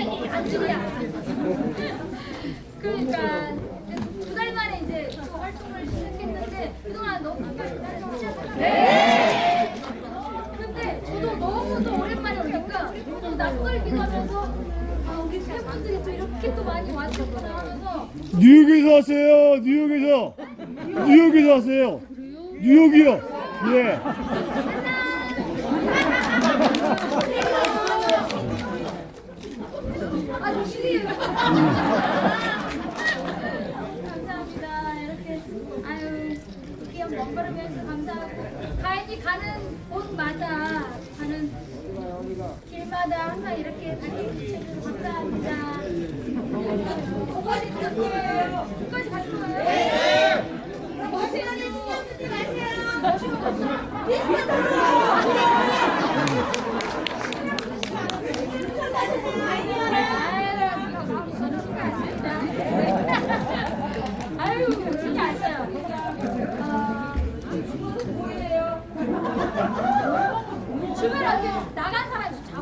안주야. 그러니까 두 달 만에 이제 또 활동을 시작했는데 그동안 너무 바빴어요. 네. 근데 저도 너무 또 오랜만에 오니까 또 낯설기도 하면서 아 우리 팬분들이 또 이렇게 또 많이 와주셨구나 하면서 뉴욕에서 왔어요. 뉴욕에서. 뉴욕에서 왔어요. 뉴욕이요. 예. 감사합니다. 이렇게 아유 먹거리 해서 감사하고 가인이 가는 곳마다 가는 길마다 항상 이렇게 달려주셔서 감사합니다. 오빠지 드릴게요. 끝까지 가실 거예요? 네. 멋있는 신경 쓰지 마세요. 아유, 진짜 안 써요. 아, 뭐예요? 주변에 나간 사람 좀 잡아보세요.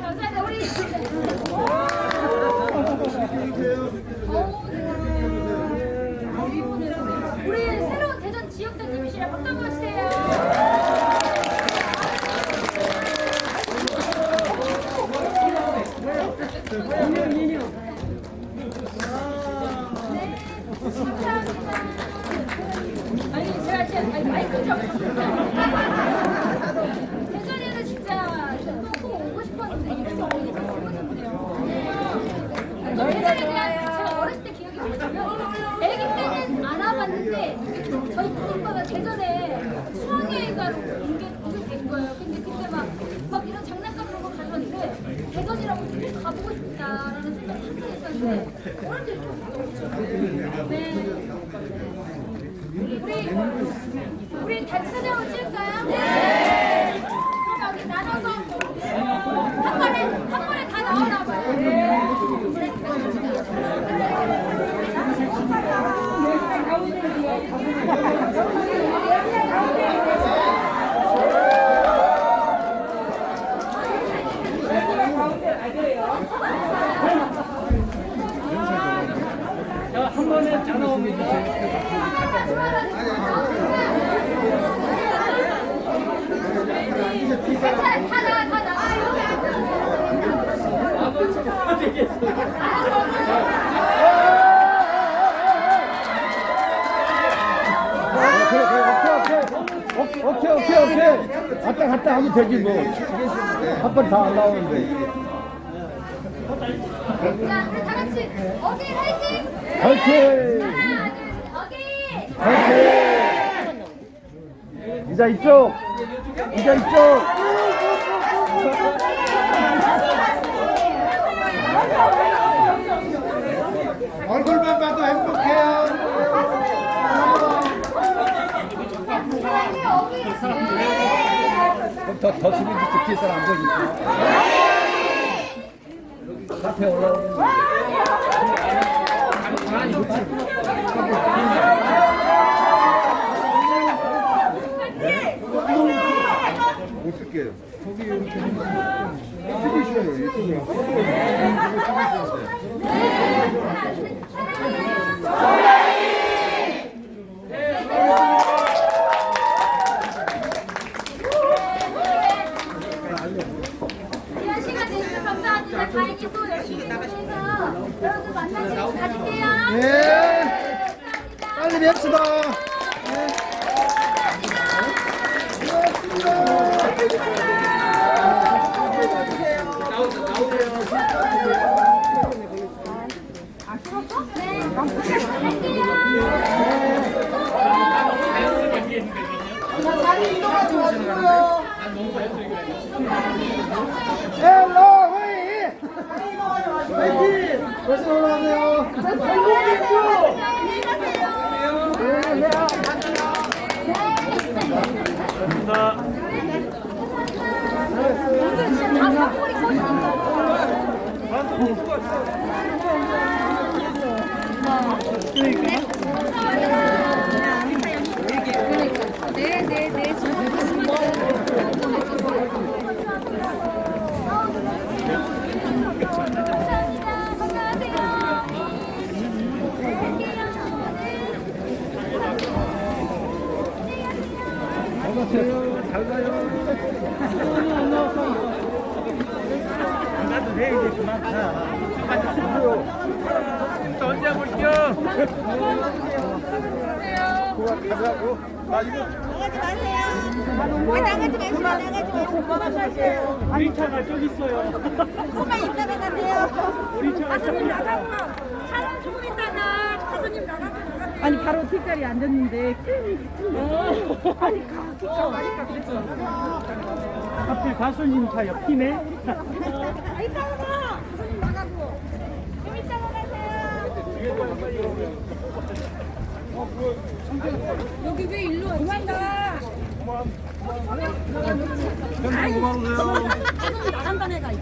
감사합니다. 우리. 어우, 우리 새로운 대전 지역장님이시라 박수 한번 주세요. 네, 감사합니다. 아니 제가 진짜 아니, 마이크 좀 대전에는 진짜 꼭 오고 싶었는데 이렇게 오기 참 기분인데요. 대전에 대한 제가 어렸을 때 기억이 뭐냐면 아기 때는 안 와봤는데 저희 큰 오빠가 대전에 수학여행가로 오게 오게 된 거예요. 근데 그때 막, 막 이런 장난감 이런 거 가져왔는데 대전이라고 꼭 가보고 싶다라는 생각이 항상 있었는데 오늘 도 너무 좋아요. 네. 우리 우리 단체 사진을 찍을까요? 네. 그럼 여기 나눠서 한 번에 한 번에 다 나오나 봐요. 네. 한 번에 다 나오면 주세요. 괜찮아요. 다 나와, 다 나와요. 그래, 그래, 오케이, 오케이. 오케이, 오케이, 오케이. 갔다 갔다 하면 되지 뭐. 한번다안 나오는데. 자, 우리 다 같이 어게인 화이팅! 화이팅! 화이팅! 이자 이쪽! 이자 이쪽! 얼굴만 봐도 행복해요. 더, 더 수빈이 듣기 있어 안 보니까. 앞에 올라오는 쓸게요. 거기 이렇게 또 열심히 해서 만날 수 있게 가질게요. 합시다. 자리 이 동하지 마시고요. 헬로 웨이 자리 이동하지 마시고요. 화이팅 벌써 올라가네요 진짜 다 사골이 거의 네네네 감사합니다. 건강하세요. 안녕하세요 잘 가요 나가지 마세요. 아, 나가지 마시고 나가지 마시고 그만하세요. 우리 차가 저기 있어요. 조금만 이따가 가세요. 우리 차가 저기 있어요. 사람 조금 있다가 가수님 나가고 아니 바로 뒷자리에 앉았는데 아니 가 기가 가니까 그랬죠 하필 가수님 차 옆이네. 이따가 가 가수님 나가고 좀 이따가 가세요 여기 왜 일로 왔지? 도망가 팬들은 고마우세요. 가수님 나간다는 애가 있어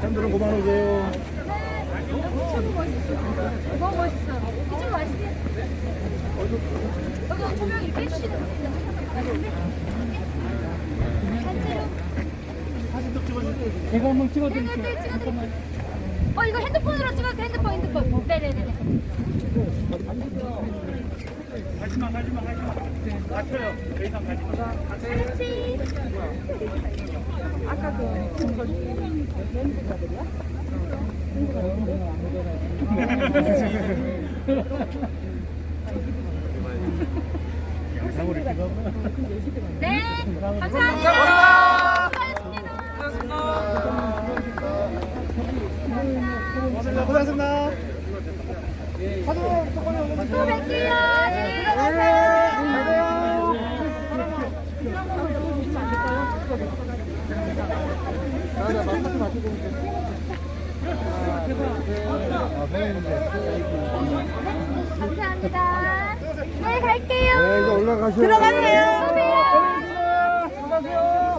팬들은 고마우세요. 너무 멋있어. 이쪽 맛있어. 여기 조명 이렇게 해주시는 분인데. 제가 한번 네, 찍어드릴게요. 네, 네, 찍어드릴게요. 어, 이거 핸드폰으로 찍어서 핸드폰, 핸드폰. 네네네. 가지마, 가지마, 가지마. 다쳐요. 더 이상 가지마. 그렇지. 네, 감사합니다. 수고하셨습니다. 고생하셨습니다. 또 뵐게요. 네, 들어가세요. 감사합니다. 네, 갈게요. 네, 이제 올라가세요. 들어가세요. 들어가세요.